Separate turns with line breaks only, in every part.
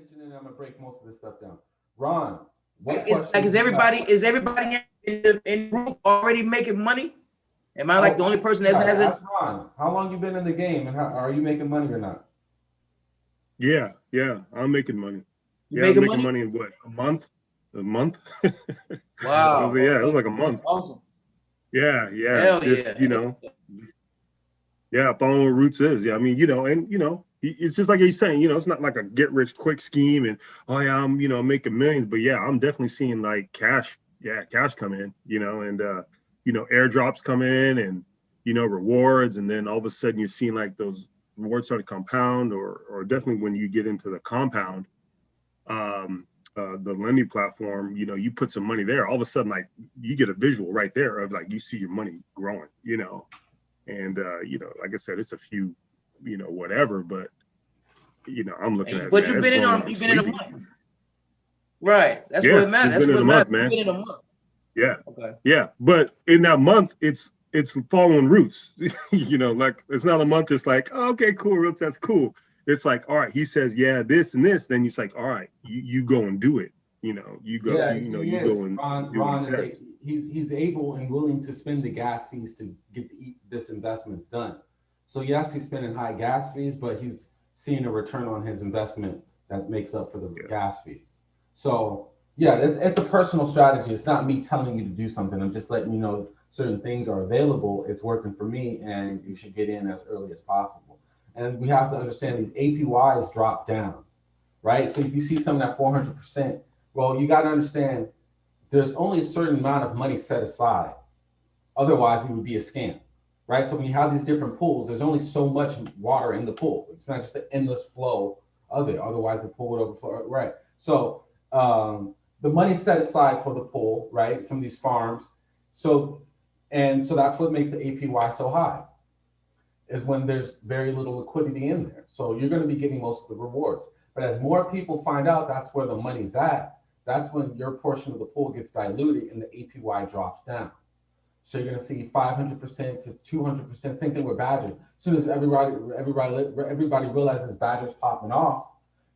attention and I'm gonna break most of this stuff down. Ron, what
Is, like, is everybody, is everybody in the, in group already making money? Am I like the oh, only person that hasn't?
ask Ron, how long you been in the game and how, are you making money or not?
Yeah, yeah, I'm making money.
You
Yeah, I'm
making
making
money?
money in what, a month? A month?
Wow.
was- Yeah, it was like a month.
Awesome.
Yeah, yeah.
Hell
just,
yeah.
You know, yeah, following what Roots is. Yeah, I mean, you know, and you know, he- it's just like you're saying, you know, it's not like a get rich quick scheme and oh yeah, I'm you know making millions, but yeah, I'm definitely seeing like cash, yeah, cash come in, you know, and uh, you know, airdrops come in and you know, rewards, and then all of a sudden you're seeing like those rewards start to compound, or or definitely when you get into the compound, um, uh, the lending platform, you know, you put some money there, all of a sudden, like you get a visual right there of like you see your money growing, you know, and uh, you know, like I said, it's a few, you know, whatever, but you know, I'm looking at.
But you've been in on, you've been in a month. Right. That's
Yeah,
what it matters.
it's
That's
been
what
in a
matters.
month, man.
Been in a month.
Yeah,
Okay.
yeah, but in that month, it's it's following roots. you know, like it's not a month. It's like oh, okay, cool, roots. That's cool. It's like all right. He says yeah, this and this. Then he's like all right, you you go and do it. You know, you go.
Yeah,
you know, you
is.
go and
Ron,
do what
Ron
he
is,
says.
a- he's, he's able and willing to spend the gas fees to get the, this investments done. So yes, he's spending high gas fees, but he's seeing a return on his investment that makes up for the
Yeah.
gas fees. So yeah, it's, it's a personal strategy. It's not me telling you to do something. I'm just letting you know certain things are available. It's working for me and you should get in as early as possible. And we have to understand these APYs drop down, right? So if you see something at 400%, well, you got to understand there's only a certain amount of money set aside. Otherwise, it would be a scam, right? So when you have these different pools, there's only so much water in the pool. It's not just an endless flow of it. Otherwise, the pool would overflow, right? So um, the money set aside for the pool, right? Some of these farms. So, and so that's what makes the APY so high is when there's very little liquidity in there. So you're going to be getting most of the rewards. But as more people find out that's where the money's at, that's when your portion of the pool gets diluted and the APY drops down. So you're going to see 500% to 200%. Same thing with Badger. As soon as everybody everybody everybody realizes Badger's popping off,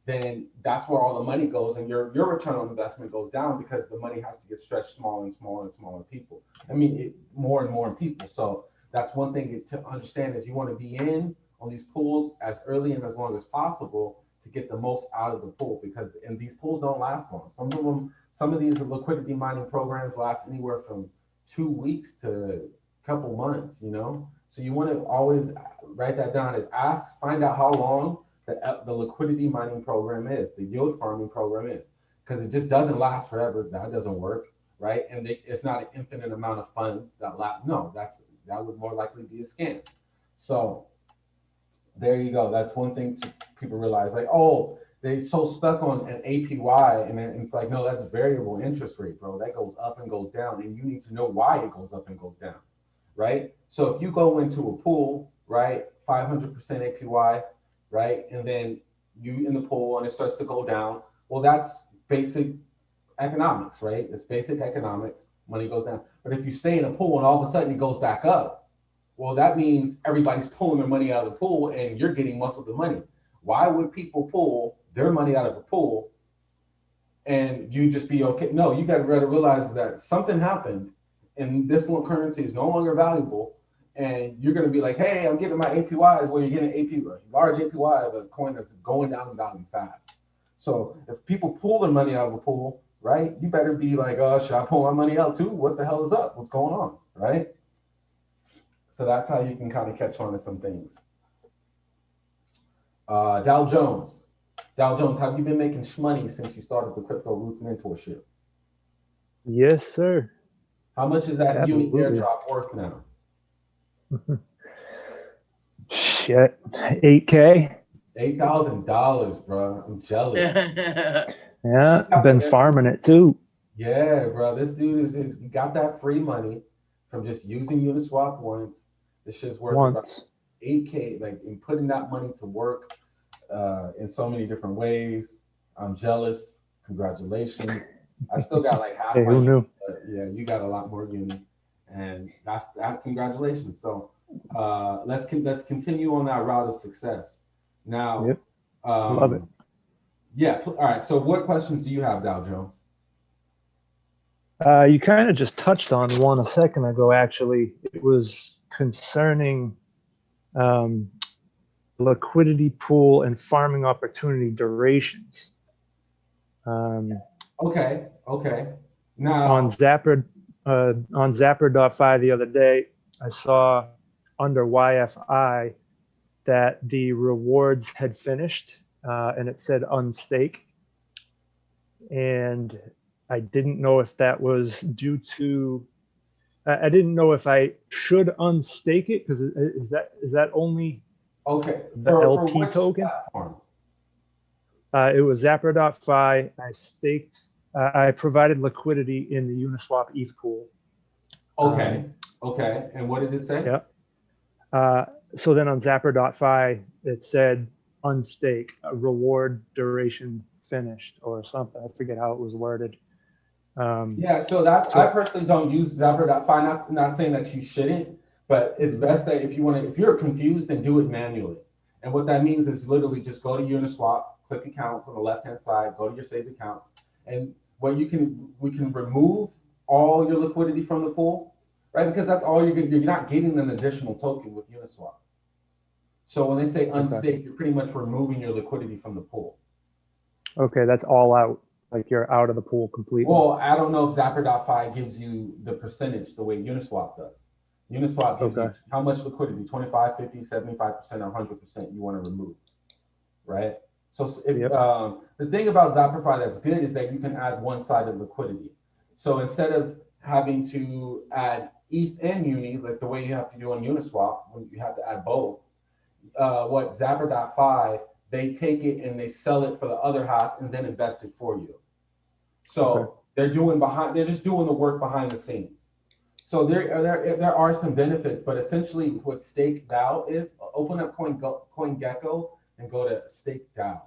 then that's where all the money goes, and your your return on investment goes down because the money has to get stretched smaller and smaller and smaller people. I mean, it, more and more people. So that's one thing to understand is you want to be in on these pools as early and as long as possible to get the most out of the pool because and these pools don't last long. Some of them, some of these liquidity mining programs last anywhere from two weeks to a couple months, you know? So you want to always write that down is ask, find out how long the, uh, the liquidity mining program is, the yield farming program is, because it just doesn't last forever. That doesn't work, right? And they, it's not an infinite amount of funds that last. No, that's that would more likely be a scam. So there you go. That's one thing to people realize. Like, oh, they so stuck on an APY, and it's like, no, that's variable interest rate, bro. That goes up and goes down, and you need to know why it goes up and goes down, right? So if you go into a pool, right, 500% APY, right, and then you in the pool and it starts to go down, well, that's basic economics, right? It's basic economics. Money goes down. But if you stay in a pool and all of a sudden it goes back up, well, that means everybody's pulling their money out of the pool and you're getting most of the money. Why would people pull their money out of the pool and you just be okay? No, you got to realize that something happened and this one currency is no longer valuable. And you're going to be like, hey, I'm getting my APYs where you're getting AP, large APY of a coin that's going down in value fast. So if people pull their money out of a pool, right, you better be like, oh, should I pull my money out too? What the hell is up? What's going on, right? So that's how you can kind of catch on to some things. Uh, Dow Jones. Dow Jones, have you been making money since you started the Crypto Roots mentorship?
Yes, sir.
How much is that Uni
Absolutely.
airdrop worth now?
Shit. 8K.
Eight thousand dollars, bro. I'm jealous.
Yeah. I've Been farming it too.
Yeah, bro. This dude is, is got that free money from just using Uniswap once. This shit's worth
Once.
8K, like in putting that money to work uh, in so many different ways. I'm jealous. Congratulations. I still got like half
Hey, who knew?
but yeah, you got a lot more uni, and that's that. Congratulations. So uh, let's con- let's continue on that route of success. Now,
Yep.
um,
Love it.
Yeah. All right. So what questions do you have, Dow Jones?
Uh, you kind of just touched on one a second ago, actually. It was concerning um, liquidity pool and farming opportunity durations. Um,
Okay. Okay. Now.
on Zapper, uh, on Zapper.fi the other day, I saw under YFI that the rewards had finished uh, and it said unstake. And I didn't know if that was due to, I I didn't know if I should unstake it because is that, is that only,
Okay.
The
for- for
LP
which
token?
platform?
uh, it was Zapper.fi. I staked, uh, I provided liquidity in the Uniswap ETH pool.
Okay. Okay. And what did it say?
Yeah. Uh, so then on Zapper.fi, it said unstake, reward duration finished or something. I forget how it was worded. Um,
Yeah, so that's,
So-
I personally don't use Zapper.fi, not, not saying that you shouldn't, but it's best that if you want to, if you're confused, then do it manually. And what that means is literally just go to Uniswap, click accounts on the left-hand side, go to your saved accounts. And what you can, we can remove all your liquidity from the pool, right? Because that's all you're, gonna- you're not getting an additional token with Uniswap. So when they say unstake, you're pretty much removing your liquidity from the pool.
okay, that's all out. Like you're out of the pool completely.
Well, I don't know if Zapper.fi gives you the percentage the way Uniswap does. Uniswap gives you how much liquidity, 25, 50, 75%, or 100% you want to remove, right? So if,
Yep.
um, the thing about Zapper.fi that's good is that you can add one-sided liquidity. So instead of having to add ETH and Uni, like the way you have to do on Uniswap, when you have to add both, uh, what Zapper.fi, they take it and they sell it for the other half and then invest it for you. So
Okay.
they're doing behind, they're just doing the work behind the scenes. So there, uh, there, uh, there are some benefits, but essentially what Stake DAO is, open up Coin, CoinGecko and go to Stake DAO.